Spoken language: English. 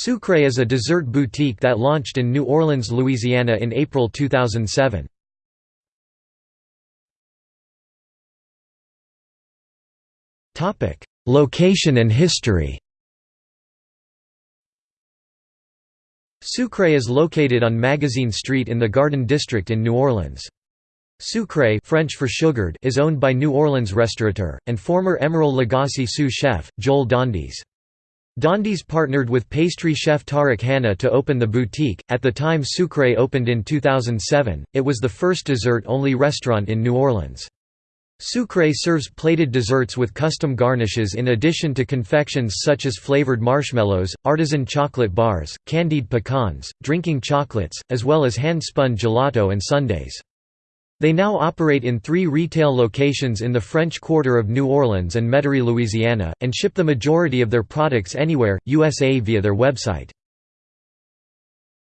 Sucre is a dessert boutique that launched in New Orleans, Louisiana in April 2007. Location and history Sucre is located on Magazine Street in the Garden District in New Orleans. Sucre French for sugared is owned by New Orleans restaurateur, and former Emeril Lagasse sous chef, Joel Dondis. Dondis partnered with pastry chef Tariq Hanna to open the boutique. At the time Sucre opened in 2007, it was the first dessert only restaurant in New Orleans. Sucre serves plated desserts with custom garnishes in addition to confections such as flavored marshmallows, artisan chocolate bars, candied pecans, drinking chocolates, as well as hand-spun gelato and sundaes. They now operate in three retail locations in the French Quarter of New Orleans and Metairie, Louisiana, and ship the majority of their products anywhere, USA via their website.